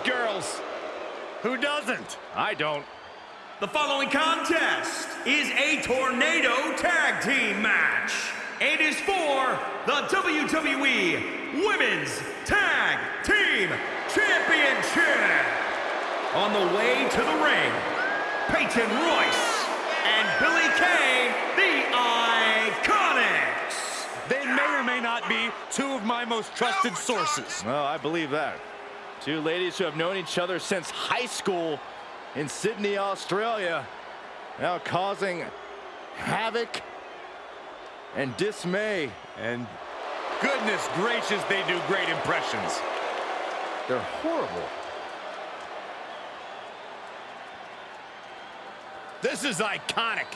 those girls. Who doesn't? I don't. The following contest is a Tornado Tag Team match and is for the WWE Women's Tag Team Championship. On the way to the ring, Peyton Royce and Billie Kay, the Iconics. They may or may not be two of my most trusted sources. Well, I believe that. Two ladies who have known each other since high school in Sydney, Australia, now causing havoc and dismay. And goodness gracious, they do great impressions. They're horrible. This is iconic.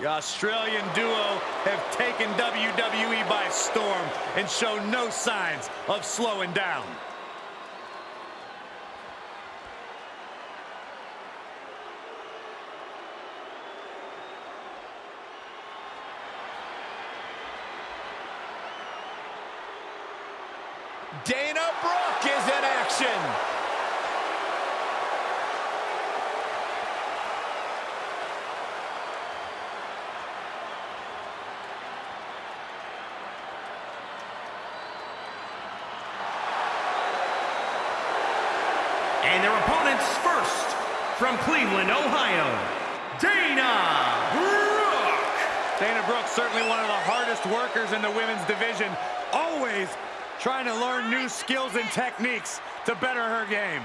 The Australian duo have taken WWE by storm and show no signs of slowing down. Dana Brooke is in action. And their opponents first, from Cleveland, Ohio, Dana Brooke. Dana Brooke, certainly one of the hardest workers in the women's division, always trying to learn new skills and techniques to better her game.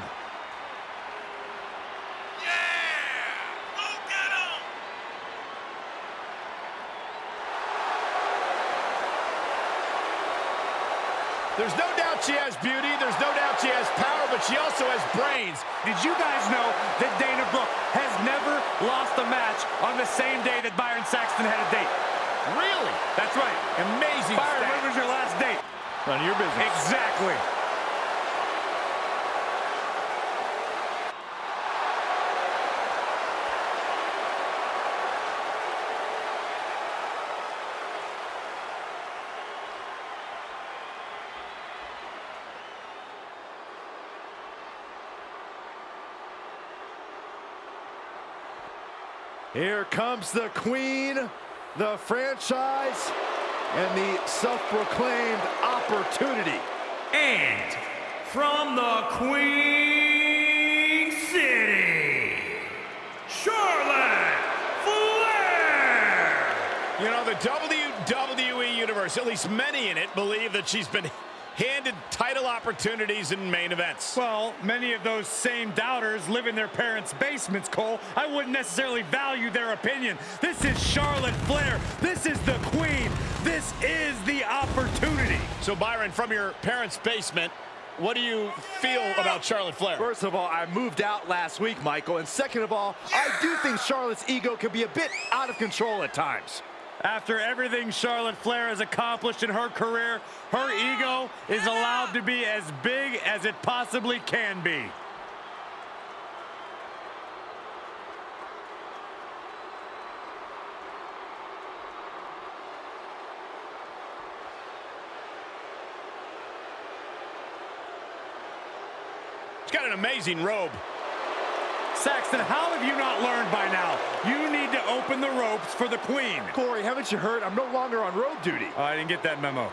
Yeah! There's no doubt she has beauty, there's no doubt she has power, but she also has brains. Did you guys know that Dana Brooke has never lost a match on the same day that Byron Saxton had a date? Really? That's right. Amazing Byron, stat. when was your last date? None of your business. Exactly. Here comes the queen, the franchise, and the self-proclaimed opportunity. And from the Queen City, Charlotte Flair. You know, the WWE Universe, at least many in it, believe that she's been handed title opportunities in main events. Well, many of those same doubters live in their parents' basements, Cole. I wouldn't necessarily value their opinion. This is Charlotte Flair. This is the queen. This is the opportunity. So, Byron, from your parents' basement, what do you feel about Charlotte Flair? First of all, I moved out last week, Michael. And second of all, I do think Charlotte's ego can be a bit out of control at times. After everything Charlotte Flair has accomplished in her career, her ego is allowed to be as big as it possibly can be. She's got an amazing robe. Saxton, how have you not learned by now? You need to open the ropes for the queen. Corey, haven't you heard? I'm no longer on road duty. Oh, I didn't get that memo.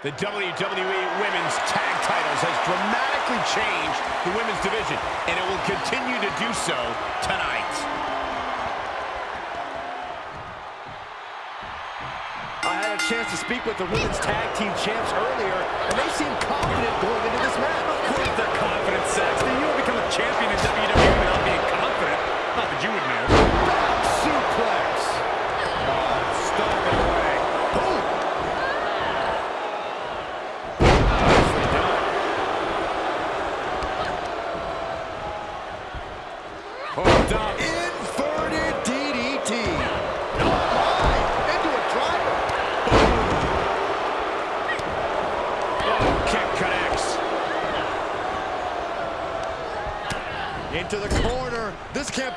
The WWE Women's Tag Titles has dramatically changed the women's division, and it will continue to do so tonight. I had a chance to speak with the women's tag team champs earlier, and they seem confident going into this match. Where's the confidence, Saxton? You don't become a champion in WWE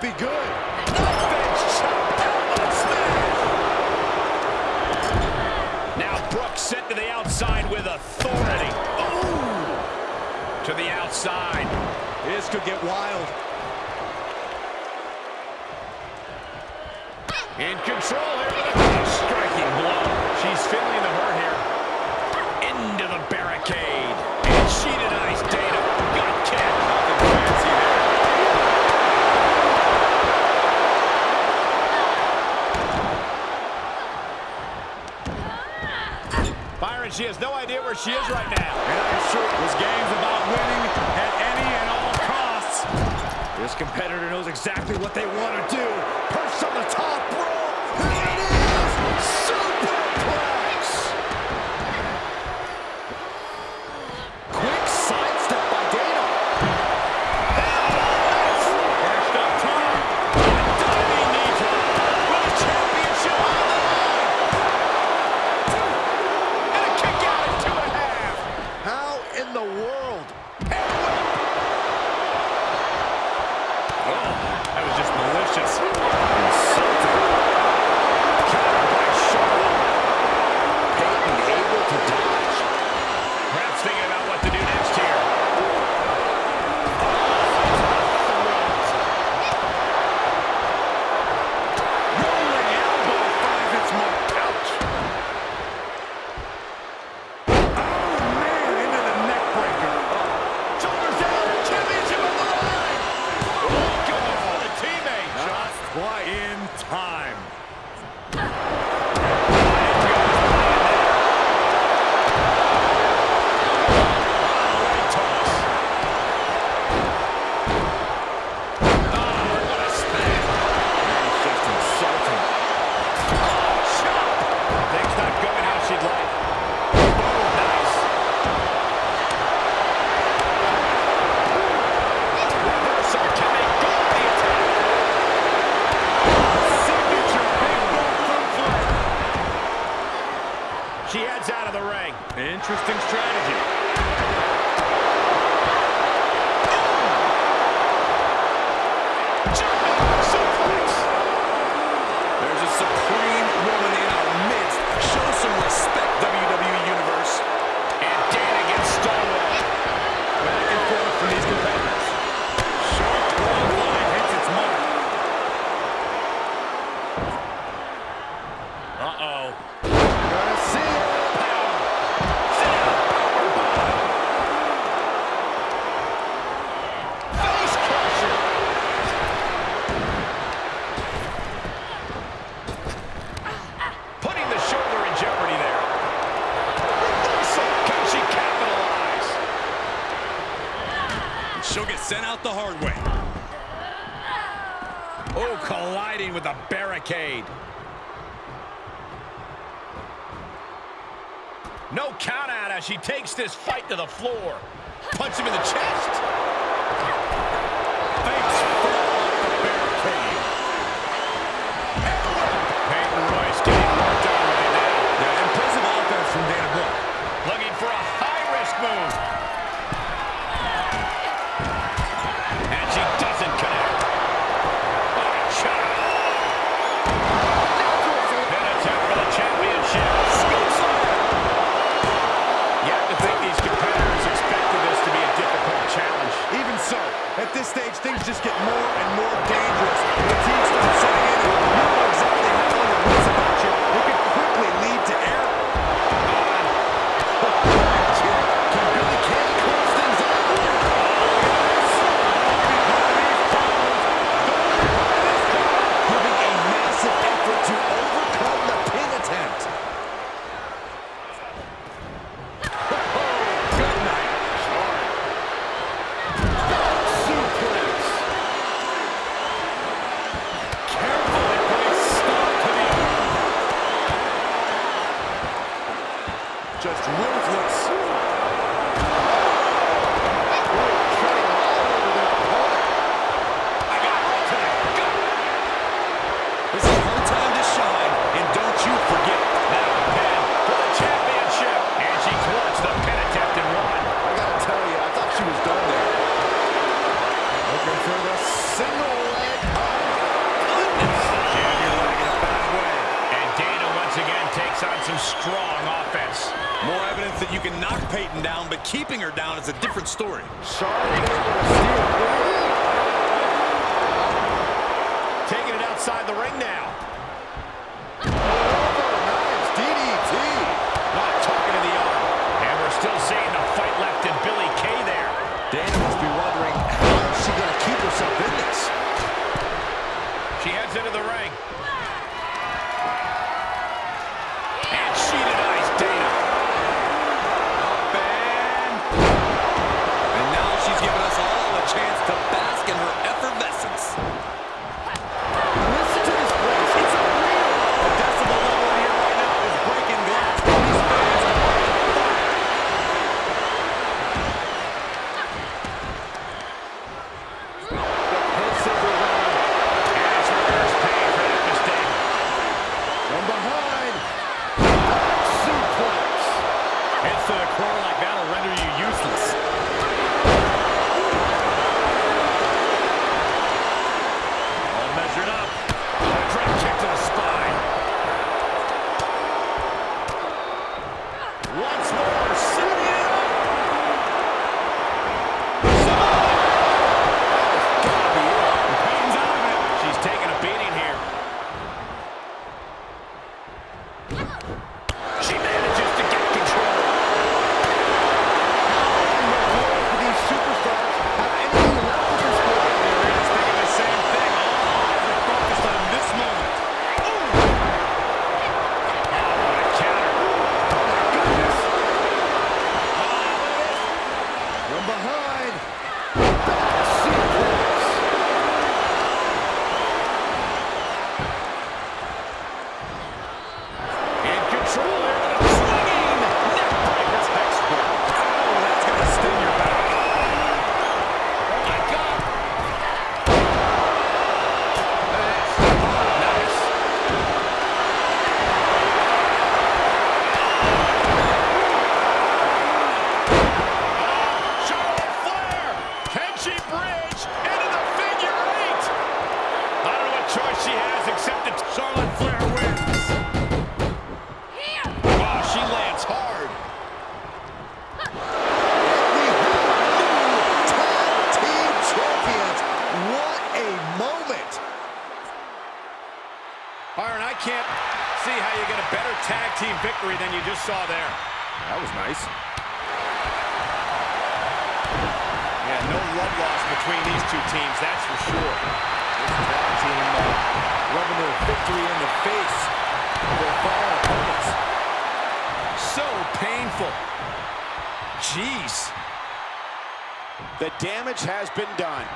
be good. Now Brooks sent to the outside with authority. Ooh. To the outside. This could get wild. In control here with a striking blow. She's feeling the hurt here. Into the barricade. And she and she has no idea where she is right now. And I'm sure it was games about winning at any and all costs. This competitor knows exactly what they want to do. Perched on the top sent out the hard way. Oh, colliding with a barricade. No count out as she takes this fight to the floor. Punch him in the chest. more and more dangerous. story. has accepted. Charlotte Flair wins. Here. Ah, she lands hard. We have tag team champions. What a moment. Byron, I can't see how you get a better tag team victory than you just saw there. That was nice. Yeah, no love lost between these two teams, that's for sure team uh, their victory in the face of their fallen opponents. So painful. Jeez. The damage has been done.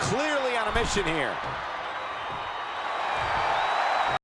Clearly on a mission here.